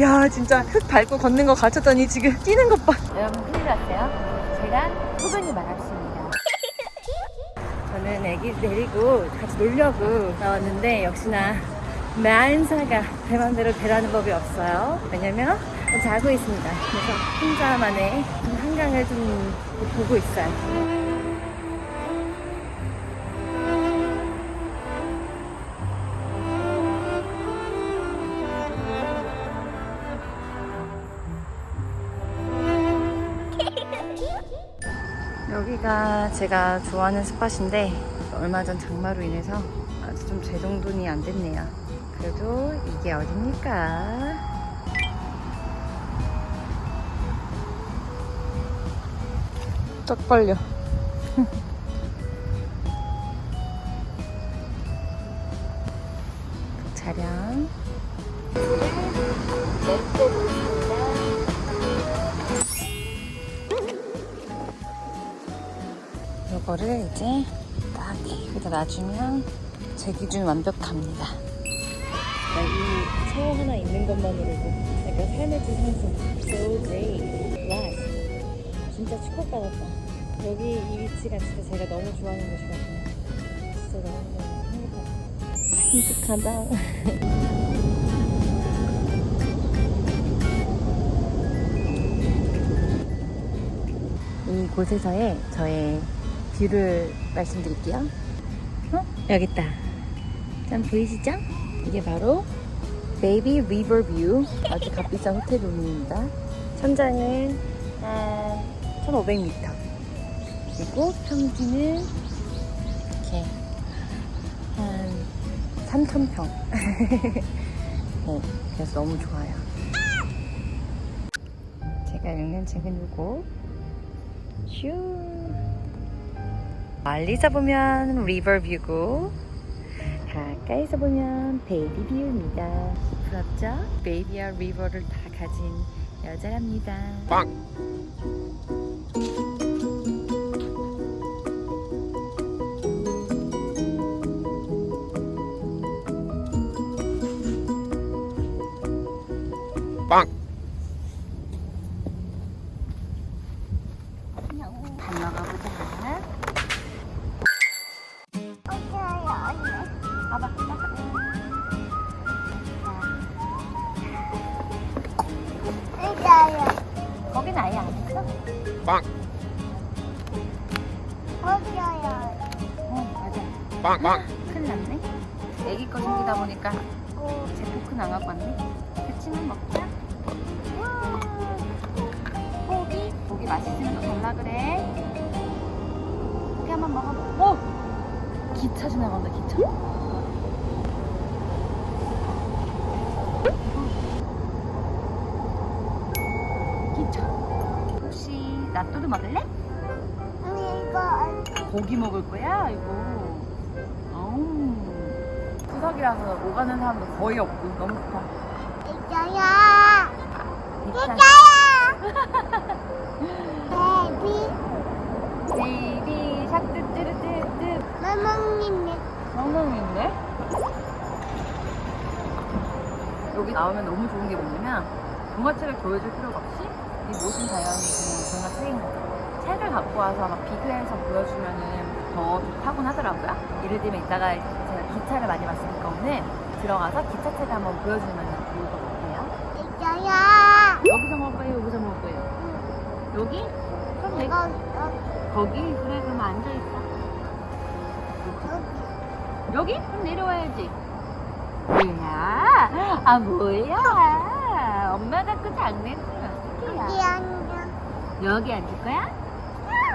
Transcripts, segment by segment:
야 진짜 흙 밟고 걷는 거 가르쳤더니 지금 뛰는 것 봐. 여러분 큰일 났어요. 제가 호근이 많았습니다. 저는 애기 데리고 같이 놀려고 나왔는데 역시나 만사가 제 맘대로 되라는 법이 없어요. 왜냐면 자고 있습니다. 그래서 혼자만의 한강을 좀 보고 있어요. 여기가 제가 좋아하는 스팟인데 얼마 전 장마로 인해서 아주 좀 재정돈이 안 됐네요. 그래도 이게 어딥니까? 딱 걸려. 차량. 이거를 이제 딱 여기다 놔주면 제 기준 완벽합니다. 이 차에 하나 있는 것만으로도 약간 삶의 질 상승. So great. Life. 진짜 축복받았다. 여기 이 위치가 진짜 제가 너무 좋아하는 곳이거든요. 진짜 너무 행복하다. 행복하다. 이곳에서의 저의 view를 말씀드릴게요. 어? 여기 있다. 짠 보이시죠? 이게 바로 baby river view 아주 값비싼 호텔 룸입니다. 천장은 한 1,500m 그리고 평지는 이렇게 한 3,000평 네, 그래서 너무 좋아요. 제가 읽는 책은 요거 슈 멀리서 보면 river view고 가까이서 보면 baby view입니다. 부럽죠? baby와 river를 다 가진 여자랍니다. 밥 어 맞아 빵 빵. 큰일 났네. 애기 거 생기다 보니까 제 포크는 안 갖고 왔네. 그치만 먹자. 고기? 고기 맛있으면 또 달라 그래. 고기 한번 먹어봐. 어! 기차 지나간다 기차 혹시 낫또도 먹을래? 고기 먹을 거야 이거. 어우. 추석이라서 오가는 사람도 거의 없고 너무 좋다. 기차 베이비. 샤뚜 뚜루뚜뚜 성능인데? 여기 나오면 너무 좋은 게 뭐냐면 동화책을 보여줄 필요가 없이 이 모든 자연이 그냥 동화책인 거죠. 책을 갖고 와서 막 비교해서 보여주면은 더 좋다곤 하더라고요. 예를 들면 이따가 제가 기차를 많이 봤으니까 오늘 들어가서 기차책을 한번 보여주면 좋을 것 같아요. 여기서 먹을 거예요? 여기서 먹을 거예요? 여기? 그럼 여기 거기? 그래 그럼 앉아있어. 여기? 그럼 내려와야지. 뭐야? 아 뭐야? 엄마 가 그 장난꾸 나 어떡해야? 여기 앉을 거야?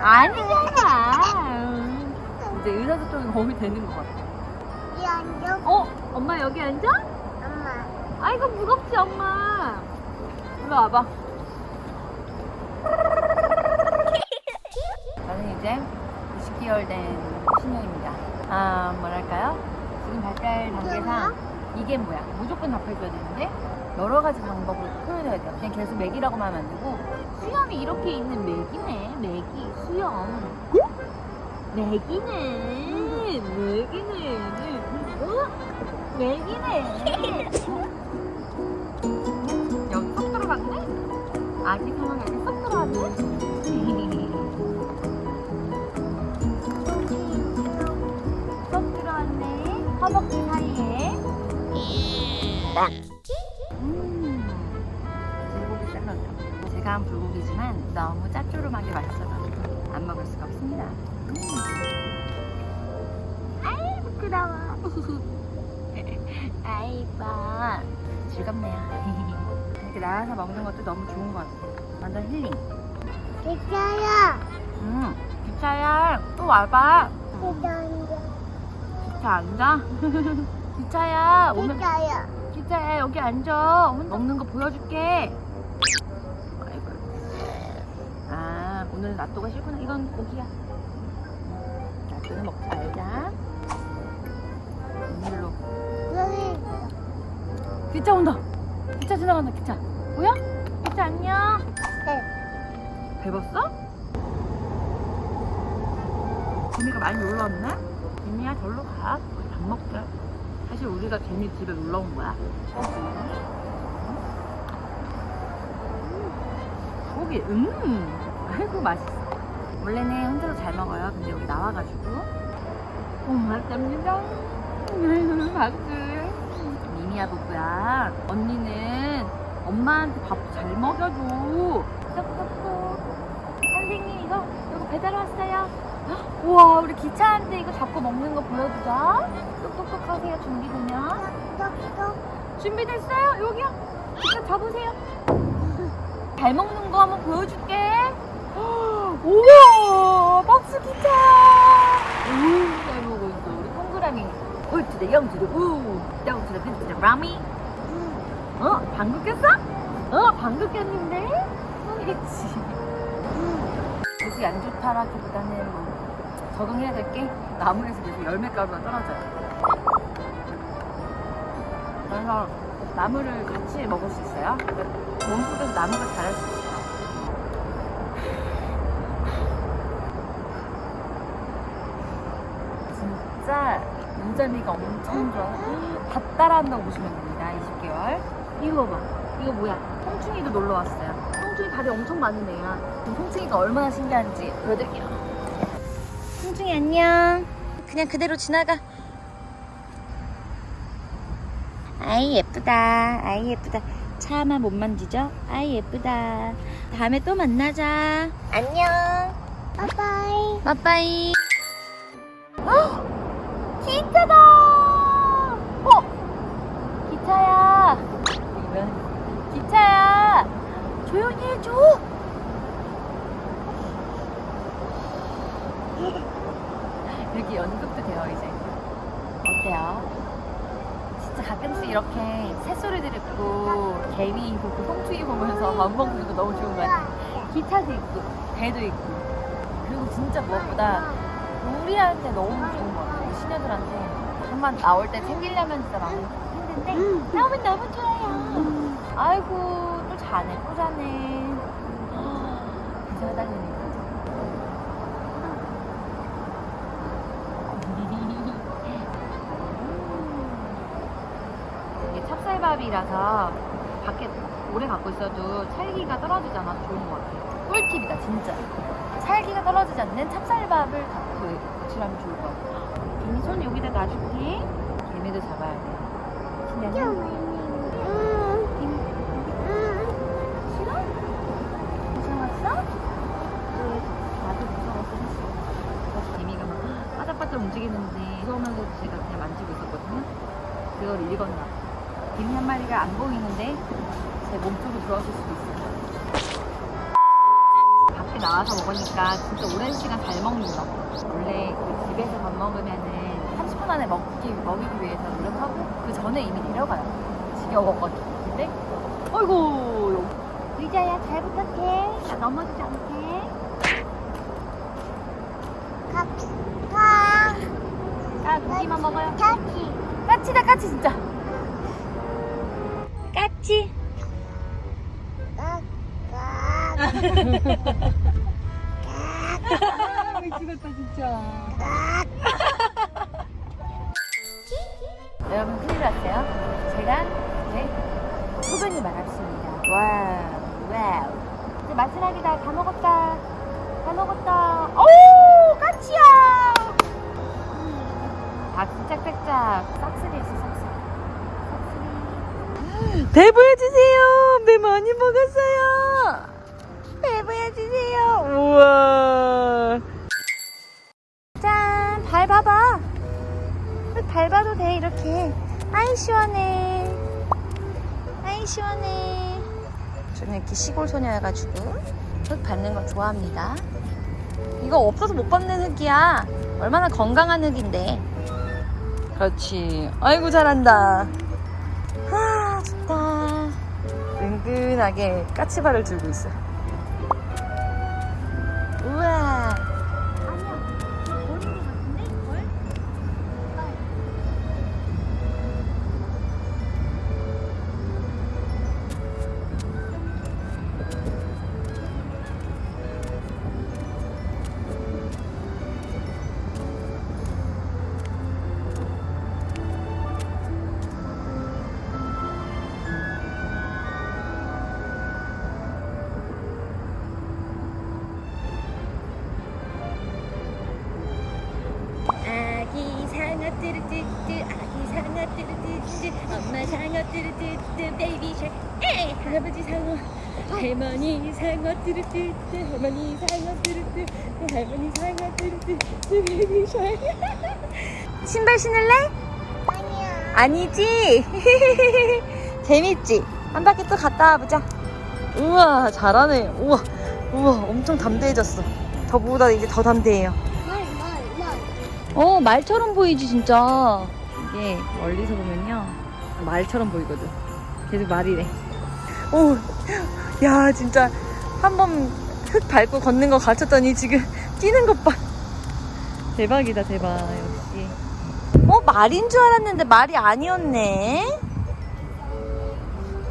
아니잖아. 음. 이제 의사소통이 거의 되는 것 같아. 어? 엄마 여기 앉아? 아이고 무겁지 엄마. 일로 와봐. 저는 이제 20개월 된 신녀입니다. 아 뭐랄까요? 지금 발달 단계상 이게 뭐야? 무조건 답해줘야 되는데 여러 가지 방법으로 표현해야 돼요. 그냥 계속 맥이라고만 하면 안 되고 수염이 이렇게 있는 맥이네. 맥이 수염. 맥이네. 맥이네. 어? 맥이네. 여기 아기 상어가 이렇게 쏙 들어왔네? 쏙 들어왔네. 허벅지 사이에. 음, 샐러드. 제가 한 불고기지만 너무 짭조름하게 맛있어서 안 먹을 수가 없습니다. 음. 아이, 부끄러워. 아이고 즐겁네요. 이렇게 나와서 먹는 것도 너무 좋은 것 같아요. 완전 힐링. 기차야. 음, 기차야 또 와봐. 기차야. 기차 앉아. 기차야 기차야. 기차야 여기 앉아. 먹는 거 보여줄게. 오늘 낫또가 싫구나. 이건 고기야. 낫또는 먹지 말자. 오늘로. 기차 온다. 기차 지나간다. 기차. 뭐야? 기차 안녕. 네. 밟았어? 재미가 많이 놀러 왔네? 재미야 절로 가. 우리 밥 먹자. 사실 우리가 재미 집에 놀러 온 거야. 고기, 음, 아이고 맛있어. 원래는 혼자서 잘 먹어요. 근데 여기 나와가지고 고맙답니다. 박수. 미미야 부부야. 언니는 엄마한테 밥 잘 먹여줘. 똑똑똑. 선생님 이거 이거 배달 왔어요. 우와 우리 기차한테 이거 잡고 먹는 거 보여주자. 똑똑똑 하세요 준비되면. 똑똑똑. 준비됐어요? 여기요. 기차 잡으세요. 잘 먹는 거 한번 보여줄게. 우와 박수 기차. 우, 잘 먹고 있어. 우리 동그라미. 울트대 영트대 우, 영트대 빈트대 라미. 어? 방귀 꼈어? 어? 방귀 꼈는데? 성했지. 목이 안 좋다라기보다는 뭐 적응해야 될 게 나무에서 계속 열매가루가 떨어져요. 그래서 나무를 같이 먹을 수 있어요. 몸속에서 나무가 자랄 수 있어요. 진짜 유자미가 엄청 좋아. 다 따라한다고 보시면 됩니다. 20개월. 이거 봐. 이거 뭐야? 송충이도 놀러 왔어요. 송충이 발이 엄청 많은 애야. 지금 송충이가 얼마나 신기한지 보여드릴게요. 송충이 안녕. 그냥 그대로 지나가. 아이 예쁘다. 아이 예쁘다. 차만 못 만지죠? 아이 예쁘다. 다음에 또 만나자. 안녕. 빠빠이. 빠빠이. 기차다! 어? 기차야. 기차야. 조용히 해줘. 이렇게 연극도 돼요, 이제. 어때요? 진짜 가끔씩 이렇게 새소리들 있고, 개미 보고, 송충이 보면서 밥 먹는 거 너무 좋은 것 같아요. 기차도 있고, 배도 있고. 그리고 진짜 무엇보다 우리한테 너무 좋은 것 같아요. 시녀들한테. 한번 나올 때 챙기려면 진짜 너무 힘든데, 나오면 너무 좋아요. 아이고, 또 자네, 또 자네. 기사달리네. 이게 찹쌀밥이라서 밖에 오래 갖고 있어도 찰기가 떨어지지 않아서 좋은 것 같아요. 꿀팁이다, 진짜. 찰기가 떨어지지 않는 찹쌀밥을 갖고 구출하면 좋을 것 같아요. 개미 손 여기다 놔줄게. 개미도 잡아야 돼. 그래서 개미가 막 바짝바짝 움직이는데 무서우면서도 제가 그냥 만지고 있었거든요. 그걸 읽었나 봐. 개미 한 마리가 안 보이는데 제 몸쪽으로 들어왔을 수도 있어요. 나와서 먹으니까 진짜 오랜 시간 잘 먹는다. 원래 그 집에서 밥 먹으면은 30분 안에 먹기, 먹이기 위해서 노력하고 그 전에 이미 내려가요. 지겨웠거든. 근데, 어이구, 의자야 잘 부탁해. 나 넘어지지 않게. 가. 아, 고기만 먹어요. 까치. 까치다, 까치, 진짜. 까치. 미치 마지막이다. 다 먹었다. 다 먹었다. 오, 까치야. 박수 짝짝짝. 싹쓸이 했어, 싹쓸이. 배 보여주세요. 배 많이 먹었어요. 배 보여주세요. 우와. 짠. 발 봐도 돼, 이렇게. 아이, 시원해. 아이, 시원해. 저는 이렇게 시골 소녀여가지고 흙 밟는 거 좋아합니다. 이거 없어서 못 밟는 흙이야. 얼마나 건강한 흙인데. 그렇지. 아이고 잘한다. 아 좋다. 은근하게 까치발을 들고 있어. 우 할머니 상어 뚜루뚜뚜 할머니 상어 뚜루뚜 할머니 상어 뚜루뚜뚜 baby shark 신발 신을래? 아니야 아니지. 재밌지? 한 바퀴 또 갔다 와보자. 우와, 잘하네. 우와, 우와, 엄청 담대해졌어. 저보다 이제 더 담대해요. 말 말말 어, 말처럼 보이지, 진짜. 이게 멀리서 보면요. 말처럼 보이거든. 계속 말이래. 오, 야, 진짜. 한 번 흙 밟고 걷는 거 가르쳤더니 지금 뛰는 것 봐. 대박이다, 대박. 역시. 어, 말인 줄 알았는데 말이 아니었네.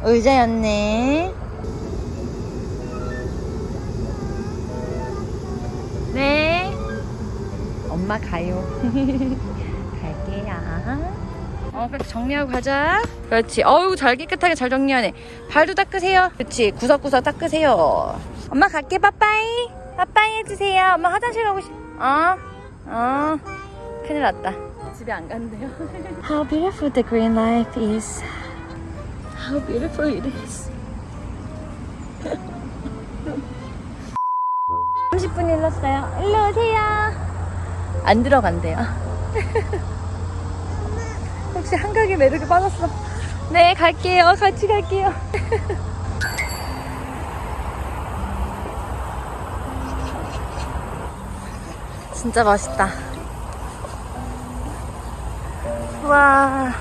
의자였네. 네. 엄마 가요. 갈게요. 어, 그렇게 정리하고 가자. 그렇지. 어우, 잘 깨끗하게 잘 정리하네. 발도 닦으세요. 그렇지. 구석구석 닦으세요. 엄마 갈게. 빠빠이. 빠빠이 해주세요. 엄마 화장실 가고 싶, 어? 어. 큰일 났다. 집에 안 간대요. How beautiful the green life is. How beautiful it is. 30분 일렀어요. 일로 오세요. 안 들어간대요. 혹시 한강에 매력에 빠졌어? 네, 갈게요. 같이 갈게요. 진짜 맛있다. 와.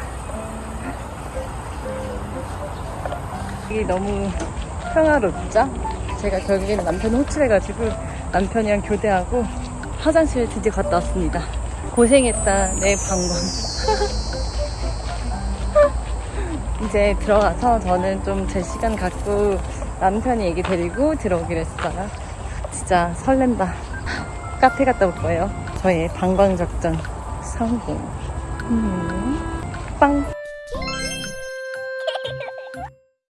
이게 너무 평화롭죠? 제가 결국에는 남편을 호출해가지고 남편이랑 교대하고 화장실에 드디어 갔다 왔습니다. 고생했다, 내 방광. 이제 들어가서 저는 좀 제 시간 갖고 남편이 얘기 데리고 들어오기로 했어요. 진짜 설렌다. 카페 갔다 올 거예요. 저의 방광 작전 성공. 음, 빵.